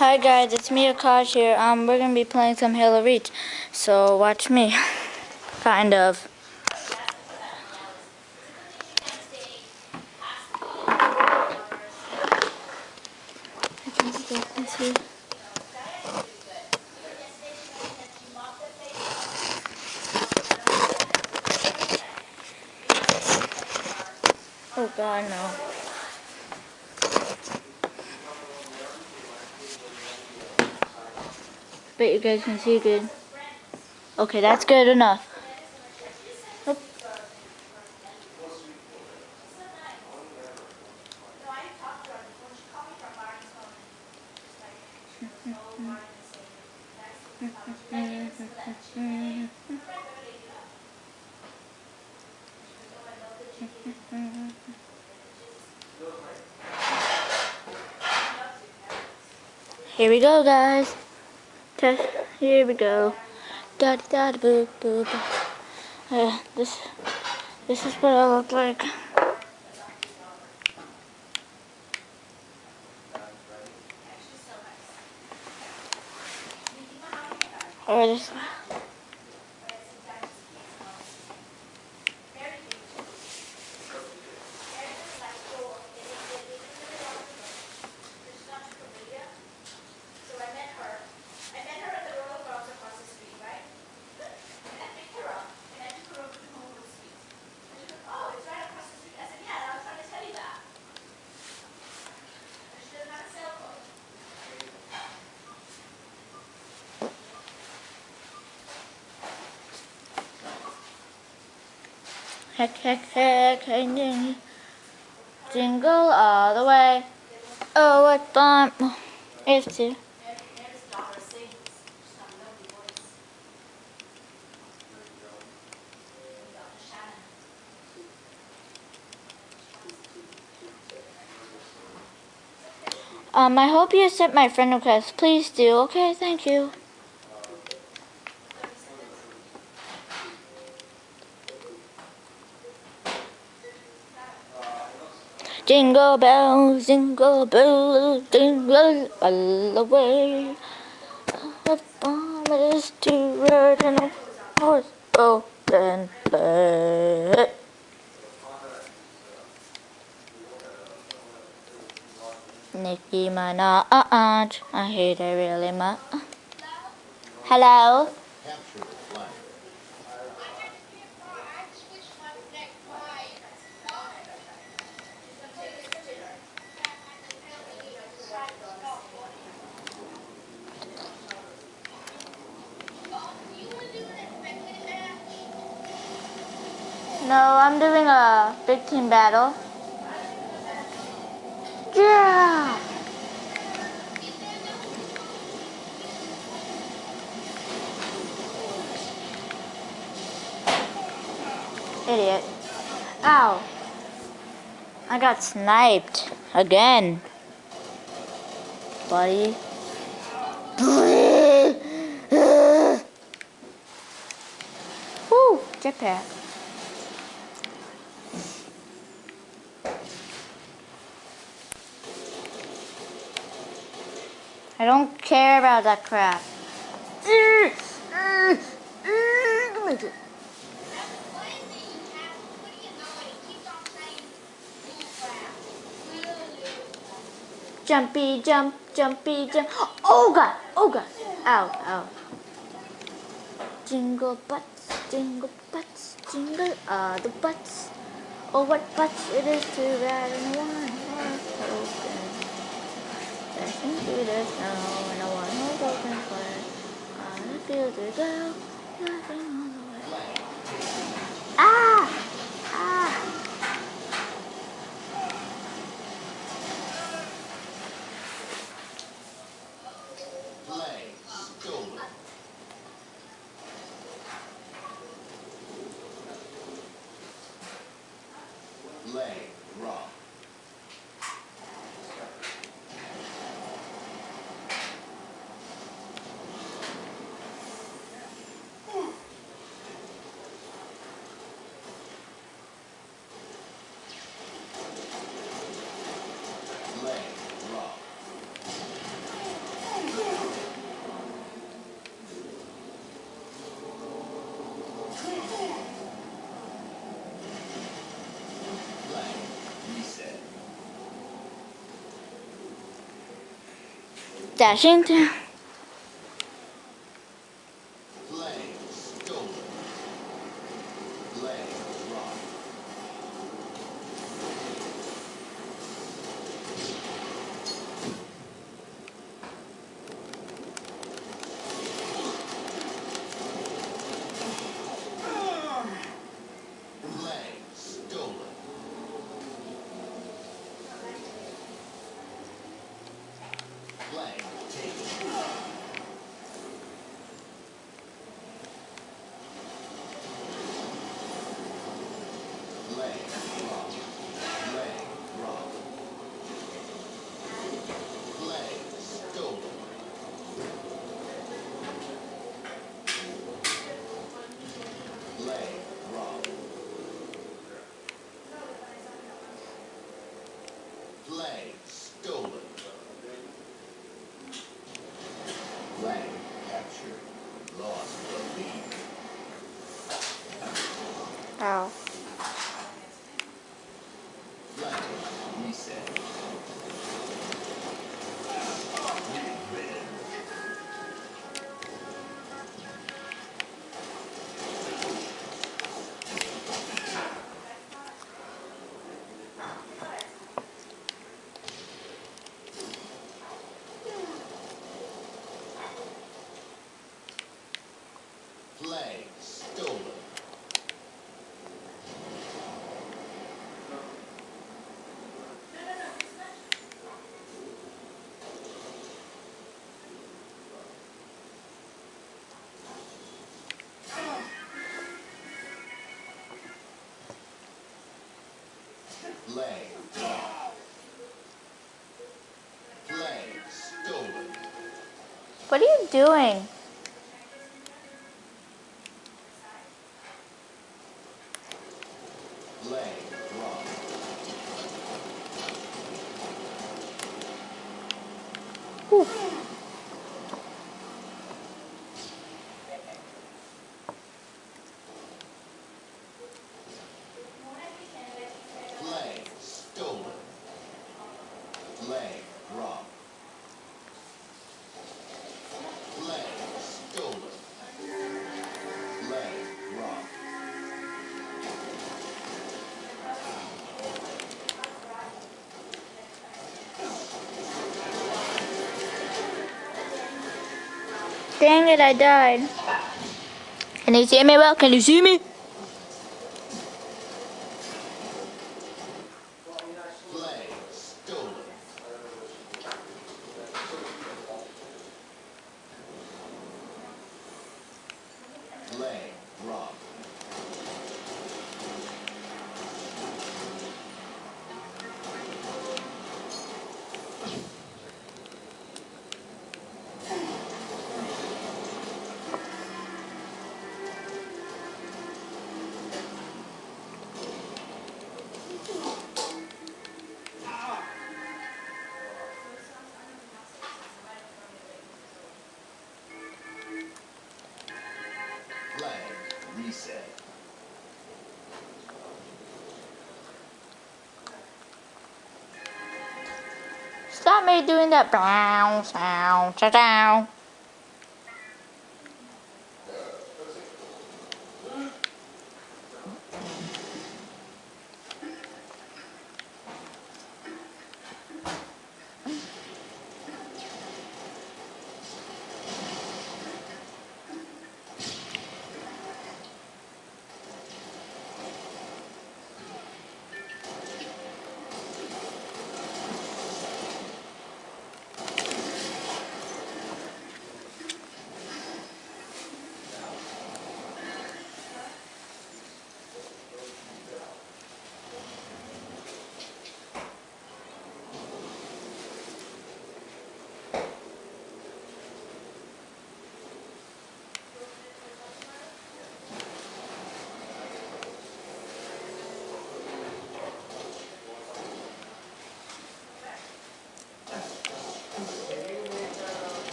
Hi guys, it's me Akash here. Um, we're gonna be playing some Halo Reach, so watch me. kind of. Oh god, no. Bet you guys can see good. Okay, that's good enough. Here we go, guys. Test. Here we go. Da da da boo boo boo. Uh, this this is what I look like. Or this. Heck, heck, heck, hey, ding. Jingle all the way. Oh, what fun. It's two. Um, I hope you accept my friend request. Please do. Okay, thank you. Jingle bells, jingle bells, jingle all the way. The farm is to ride in a horse open sleigh. Nicki Minaj, uh, uh, I hate her really much. Hello? No, I'm doing a big team battle. Yeah! Idiot. Ow. I got sniped. Again. Buddy. Woo! Jetpack. I don't care about that crap. Jumpy jump, jumpy jump. Oh god, oh god. Ow, ow. Jingle butts, jingle butts, jingle all the butts. Oh, what butts it is to ride Through the snow in a one horse open sleigh. On the field go, laughing all the way. Ah! Ah! Flag dashing to What are you doing? Dang it, I died. Can you see me well? Can you see me? Stop me doing that brown sound. Chow chow.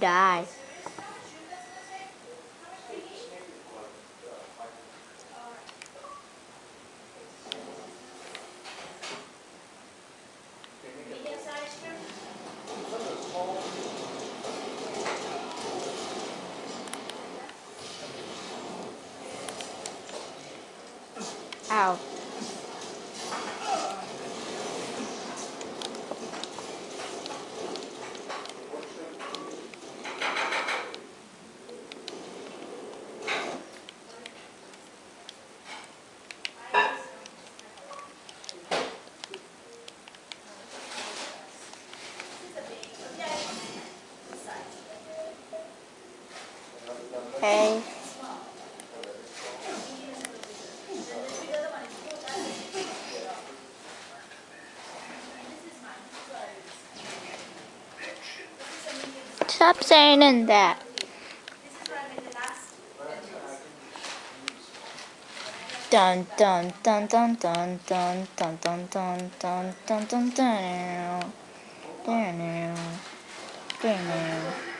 Die. Okay. Stop saying that. Dun dun dun dun dun dun dun dun dun dun dun dun dun dun dun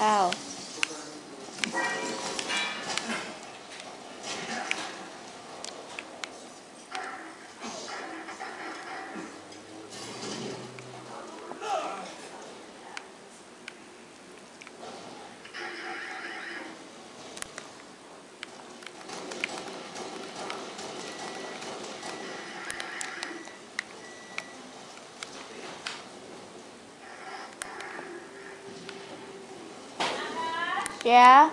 Ow. Yeah?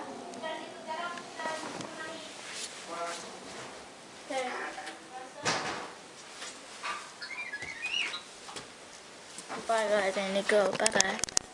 Bye guys, I need to go. Bye bye.